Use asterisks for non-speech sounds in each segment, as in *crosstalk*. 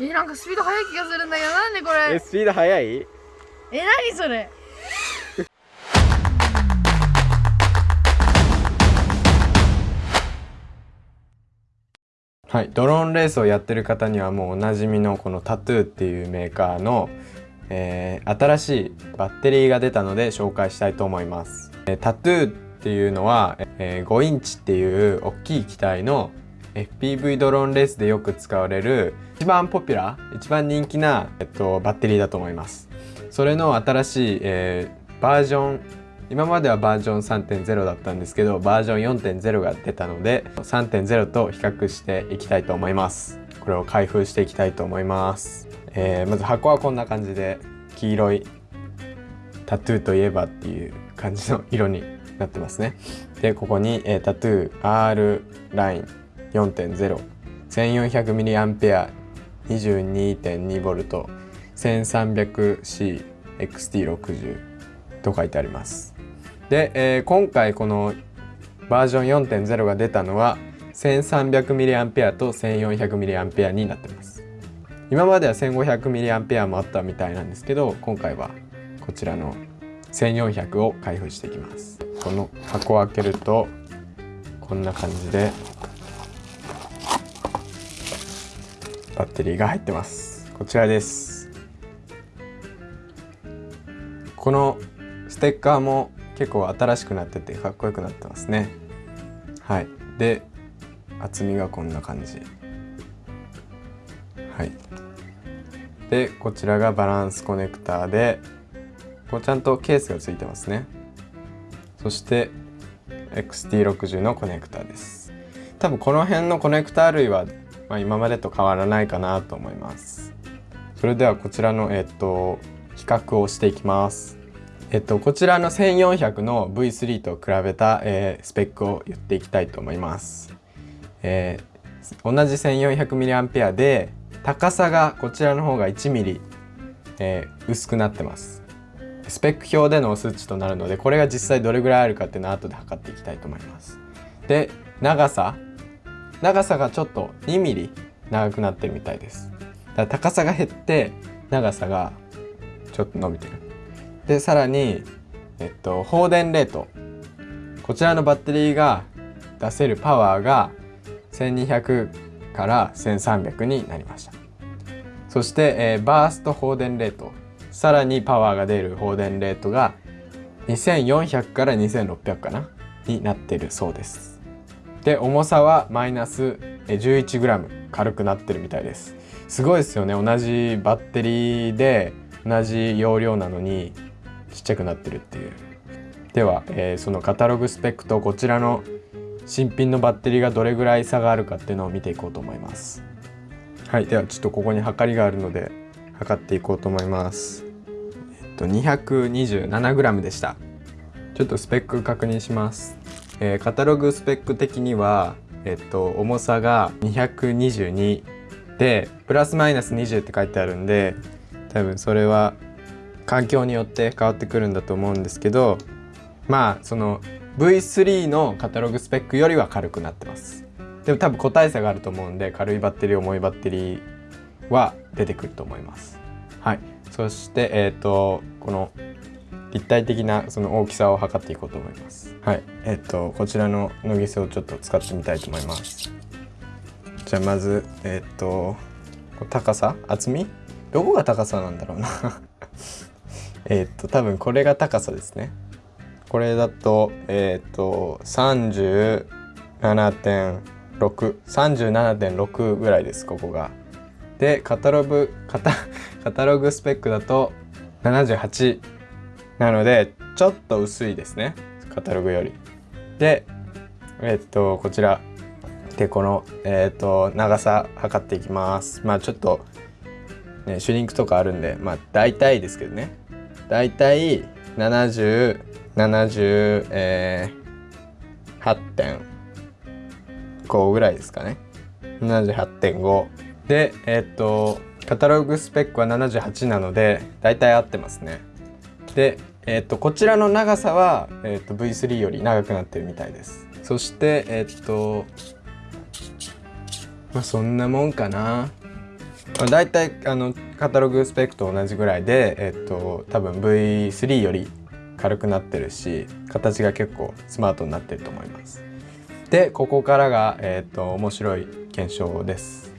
えなんかスピード速い気がするんだけどなんでこれ？えスピード速い？え何それ？*laughs* はい、ドローンレースをやってる方にはもうおなじみのこのタトゥーっていうメーカーの、えー新しいバッテリーが出たので紹介したいと思います、えータトゥーっていうのは、えー5インチっていう大きい機体の FPV ドローンレースでよく使われる一番ポピュラー一番人気な、えっと、バッテリーだと思います。それの新しい、えーバージョン今まではバージョン3.0だったんですけどバージョン4.0が出たので3.0と比較していきたいと思います。これを開封していきたいと思います、えーまず箱はこんな感じで黄色いタトゥーといえばっていう感じの色になってますね。でここに、えータトゥー R ライン。4.01400mAh 22.2V 1300CXT60 と書いてあります。で、えー今回このバージョン4.0が出たのは 1300mAh と 1400mAh になってます。今までは 1500mAh もあったみたいなんですけど今回はこちらの1400を開封していきます。この箱を開けるとこんな感じでバッテリーが入ってます。こちらです。このステッカーも結構新しくなっててかっこよくなってますね。はい。で厚みがこんな感じ。はい。でこちらがバランスコネクターでこうちゃんとケースがついてますね。そして XT60 のコネクタです。多分この辺のコネクタ類は、まあ、今までと変わらないかなと思います。それではこちらのえっと比較をしていきます。えっとこちらの1400の V3 と比べた、えースペックを言っていきたいと思います、えー同じ 1400mAh で高さがこちらの方が 1mm、えー薄くなってます。スペック表での数値となるのでこれが実際どれぐらいあるかっていうのは後で測っていきたいと思います。で長さ長さがちょっと 2mm 長くなってるみたいです。だから高さが減って長さがちょっと伸びてる。でさらに、えっと、放電レート。こちらのバッテリーが出せるパワーが1200から1300になりました。そして、えーバースト放電レート。さらにパワーが出る放電レートが2400から2600かなになってるそうです。で重さはマイナス 11g 軽くなってるみたいです。すごいですよね。同じバッテリーで同じ容量なのにちっちゃくなってるっていう。では、えーそのカタログスペックとこちらの新品のバッテリーがどれぐらい差があるかっていうのを見ていこうと思います。はいではちょっとここに測りがあるので測っていこうと思います。えっと 227g でした。ちょっとスペック確認します、えーカタログスペック的にはえっと重さが222でプラスマイナス20って書いてあるんで多分それは環境によって変わってくるんだと思うんですけどまあその V3 のカタログスペックよりは軽くなってます。でも多分個体差があると思うんで軽いバッテリー重いバッテリーは出てくると思います。はい。そしてえっ、とこの立体的なその大きさを測っていこうと思います。はい。えっ、とこちらのノギセをちょっと使ってみたいと思います。じゃあまずえっ、と高さ厚み？どこが高さなんだろうな。*laughs* えっと多分これが高さですね。これだとえっ、と37.637.6ぐらいですここが。でカタログカタ *laughs* カタログスペックだと78なのでちょっと薄いですね。カタログより。でえっとこちら。でこのえっと長さ測っていきます。まあちょっとねシュリンクとかあるんでまあ大体ですけどね。大体7070えー、8.5ぐらいですかね。78.5でえっとカタログスペックは78なので大体合ってますね。でえっとこちらの長さは、えっと V3 より長くなってるみたいです。そしてえっとまあそんなもんかな。だいたいあのカタログスペックと同じぐらいで、えっと、多分 V3 より軽くなってるし形が結構スマートになってると思います。でここからが、えっと、面白い検証です、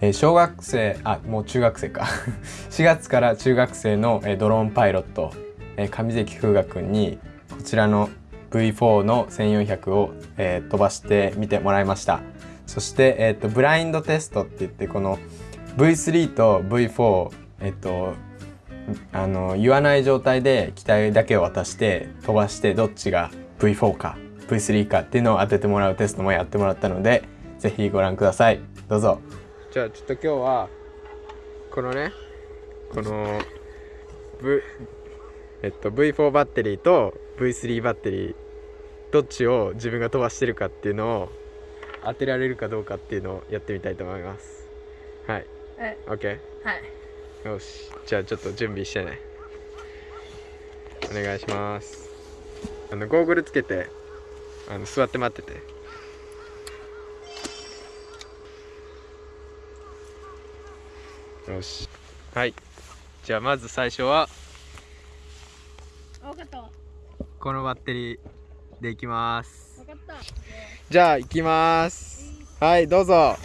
えー小学生あもう中学生か。*laughs* 4月から中学生の、えードローンパイロット、えー上関風雅くんにこちらの V4 の1400を、えー飛ばしてみてもらいました。そして、えー、とブラインドテストって言ってこの V3 と V4 えっ、とあの言わない状態で機体だけを渡して飛ばしてどっちが V4 か V3 かっていうのを当ててもらうテストもやってもらったのでぜひご覧ください。どうぞ。じゃあちょっと今日はこのねこの V えっと V4 バッテリーと V3 バッテリーどっちを自分が飛ばしてるかっていうのを当てられるかどうかっていうのをやってみたいと思います。はい。え。OK はい。よし。じゃあちょっと準備してね。お願いします。あのゴーグルつけてあの座って待ってて。よし。はい。じゃあまず最初は分かった。わこのバッテリーでいきます。分かった。じゃあ行きます。はいどうぞ。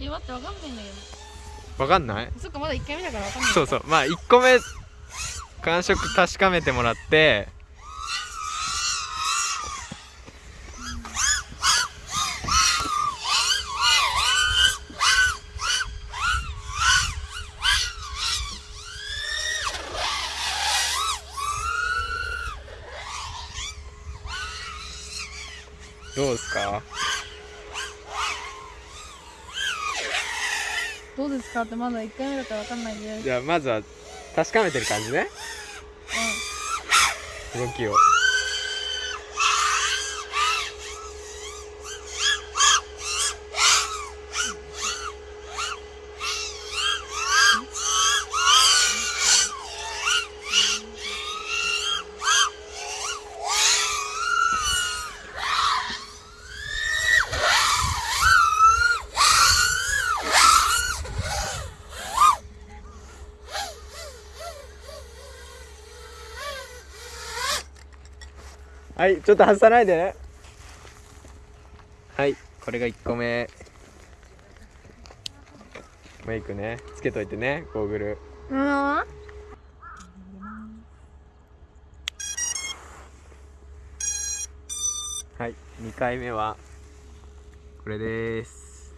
え待って分かんないんだけわかんない？どそっかまだ1回目だから分かんない。そうそう。まあ1個目感触確かめてもらってどうですかどうですか？ってまだ1回目だから分かんないです。じゃあまずは確かめてる感じね。動きをはいちょっと外さないでね。はいこれが1個目。メイクね。つけといてねゴーグル。うん。はい2回目はこれです。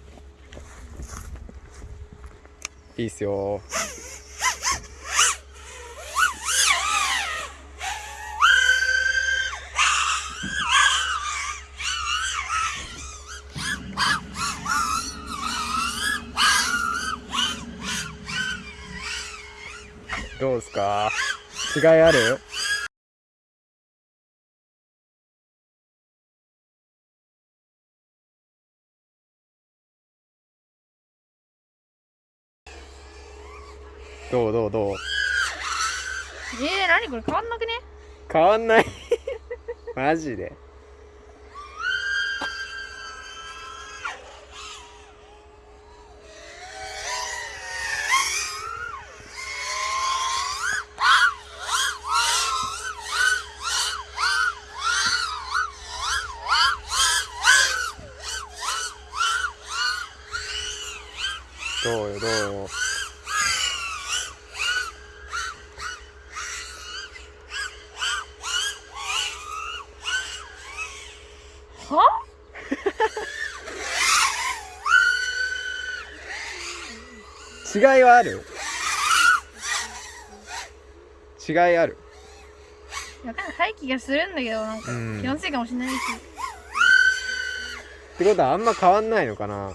いいっすよ。か。違いある？どう？どう？どう？えー、何これ？変わんなくね？変わんない。*laughs* マジでどうよどうよは？違いはある？違いある？分かんない廃棄がするんだけどなんかうん。気のせいかもしれないし。ってことはあんま変わんないのかな？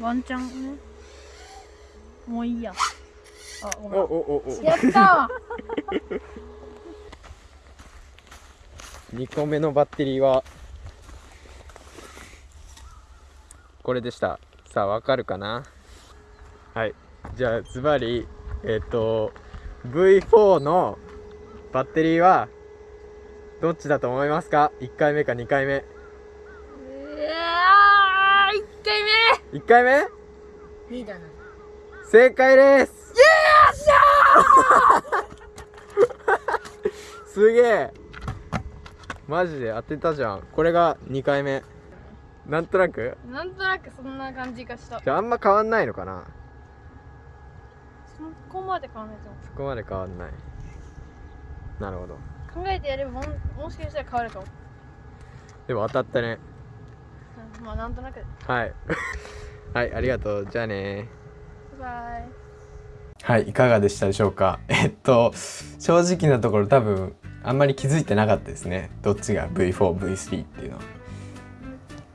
ワンチャンね。もういいや。あごめん。おおおお。やった *laughs* 2個目のバッテリーはこれでした。さあわかるかな？はい。じゃあズバリえっ、と V4 のバッテリーはどっちだと思いますか？1回目か2回目。うわー1回1回目？目2だな正解です。よっしゃー！すげえマジで当てたじゃん。これが2回目。なんとなく？なんとなくそんな感じがした。じゃああんま変わんないのかな？そこまで考えてもそこまで変わんない。なるほど。考えてやればもんもしかしたら変わるかも。でも当たったね。うんまあなんとなく。はい。*laughs* はいありがとう。じゃあね。バイバイ。はいいかがでしたでしょうか？えっと正直なところ多分あんまり気づいてなかったですね。どっちが V4V3 っていうのは。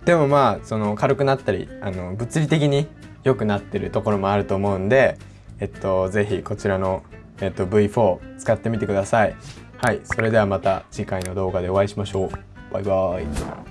でもまあその軽くなったりあの物理的に良くなってるところもあると思うんでえっと是非こちらの、えっと、V4 使ってみてください。はい。それではまた次回の動画でお会いしましょう。バイバーイ。